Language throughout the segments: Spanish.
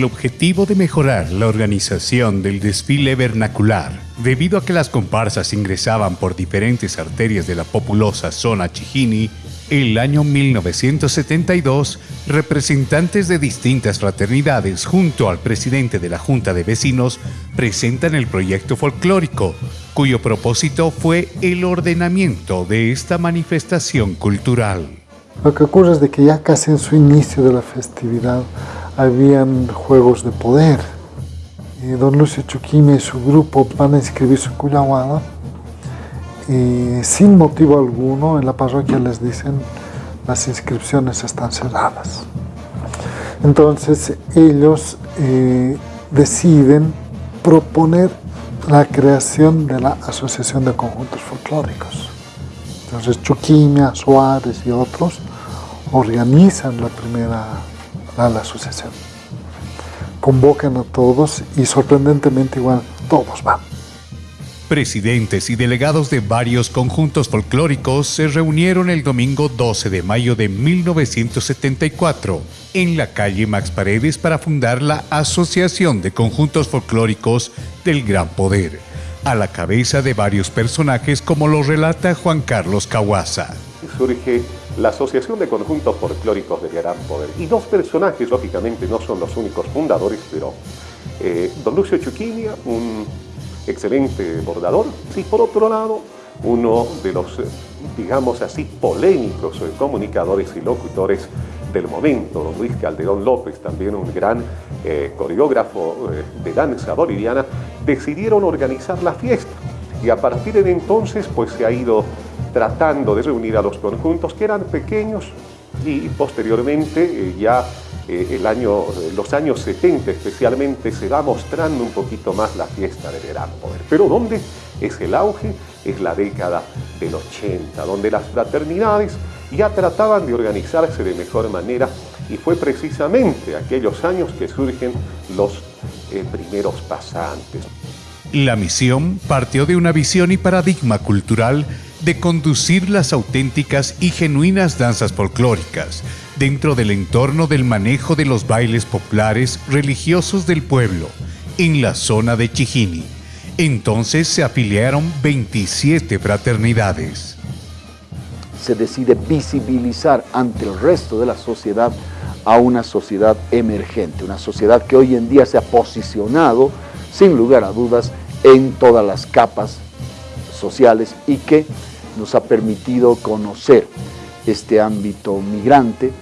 el objetivo de mejorar la organización del desfile vernacular, debido a que las comparsas ingresaban por diferentes arterias de la populosa zona Chijini, el año 1972, representantes de distintas fraternidades junto al presidente de la Junta de Vecinos presentan el proyecto folclórico, cuyo propósito fue el ordenamiento de esta manifestación cultural. Lo que ocurre es de que ya casi en su inicio de la festividad habían juegos de poder. Don Lucio Chuquime y su grupo van a inscribirse en Cuyahuada y sin motivo alguno en la parroquia les dicen las inscripciones están cerradas. Entonces ellos eh, deciden proponer la creación de la Asociación de Conjuntos Folclóricos. Entonces Chuquimia, Suárez y otros organizan la primera la, asociación. Convocan a todos y sorprendentemente igual todos van. Presidentes y delegados de varios conjuntos folclóricos se reunieron el domingo 12 de mayo de 1974 en la calle Max Paredes para fundar la Asociación de Conjuntos Folclóricos del Gran Poder, a la cabeza de varios personajes como lo relata Juan Carlos Cahuaza. Surge la Asociación de Conjuntos Folclóricos del Gran Poder. Y dos personajes, lógicamente, no son los únicos fundadores, pero eh, don Lucio Chuquinia, un excelente bordador, y por otro lado, uno de los, digamos así, polémicos comunicadores y locutores del momento, don Luis Calderón López, también un gran eh, coreógrafo eh, de danza boliviana, decidieron organizar la fiesta. Y a partir de entonces, pues se ha ido tratando de reunir a los conjuntos que eran pequeños y posteriormente eh, ya eh, el año, eh, los años 70 especialmente se va mostrando un poquito más la fiesta del gran poder. Pero ¿dónde es el auge? Es la década del 80, donde las fraternidades ya trataban de organizarse de mejor manera y fue precisamente aquellos años que surgen los primeros pasantes. La misión partió de una visión y paradigma cultural de conducir las auténticas y genuinas danzas folclóricas dentro del entorno del manejo de los bailes populares religiosos del pueblo en la zona de Chijini. Entonces se afiliaron 27 fraternidades. Se decide visibilizar ante el resto de la sociedad a una sociedad emergente, una sociedad que hoy en día se ha posicionado, sin lugar a dudas, en todas las capas sociales y que nos ha permitido conocer este ámbito migrante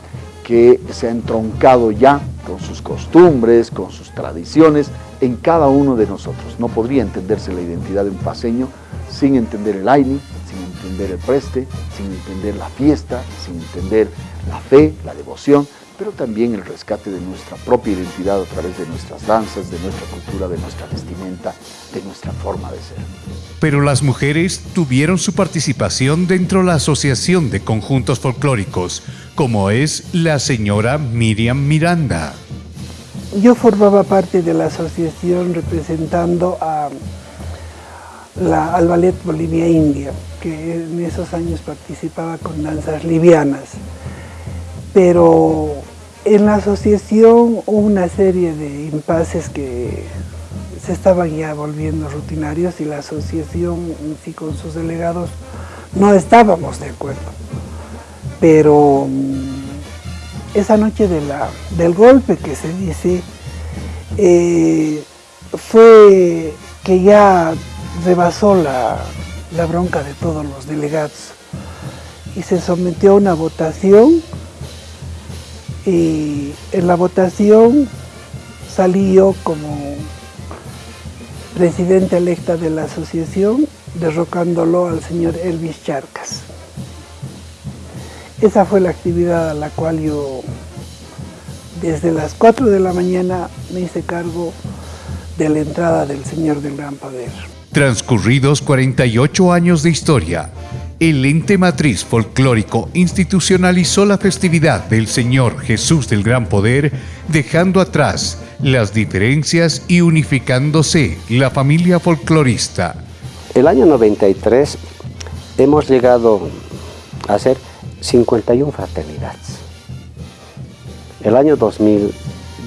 que se ha entroncado ya con sus costumbres, con sus tradiciones, en cada uno de nosotros. No podría entenderse la identidad de un paseño sin entender el aini, sin entender el preste, sin entender la fiesta, sin entender la fe, la devoción, pero también el rescate de nuestra propia identidad a través de nuestras danzas, de nuestra cultura, de nuestra vestimenta, de nuestra forma de ser. Pero las mujeres tuvieron su participación dentro de la Asociación de Conjuntos Folclóricos, como es la señora Miriam Miranda. Yo formaba parte de la asociación representando a la, al Ballet Bolivia India, que en esos años participaba con danzas livianas. Pero en la asociación hubo una serie de impases que se estaban ya volviendo rutinarios y la asociación sí con sus delegados no estábamos de acuerdo. Pero mm, esa noche del golpe que se dice, eh, fue que ya rebasó la bronca de todos los delegados y se sometió a una votación y en la votación salí yo como presidente electa de la asociación, derrocándolo al señor Elvis Charcas. Esa fue la actividad a la cual yo desde las 4 de la mañana me hice cargo de la entrada del Señor del Gran Poder. Transcurridos 48 años de historia, el ente matriz folclórico institucionalizó la festividad del Señor Jesús del Gran Poder, dejando atrás las diferencias y unificándose la familia folclorista. El año 93 hemos llegado a ser 51 fraternidades. El año 2000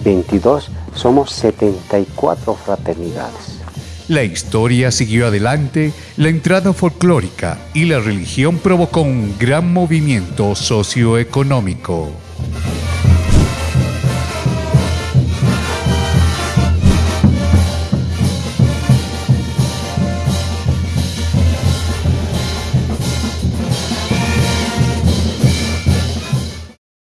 2022 somos 74 fraternidades. La historia siguió adelante, la entrada folclórica y la religión provocó un gran movimiento socioeconómico.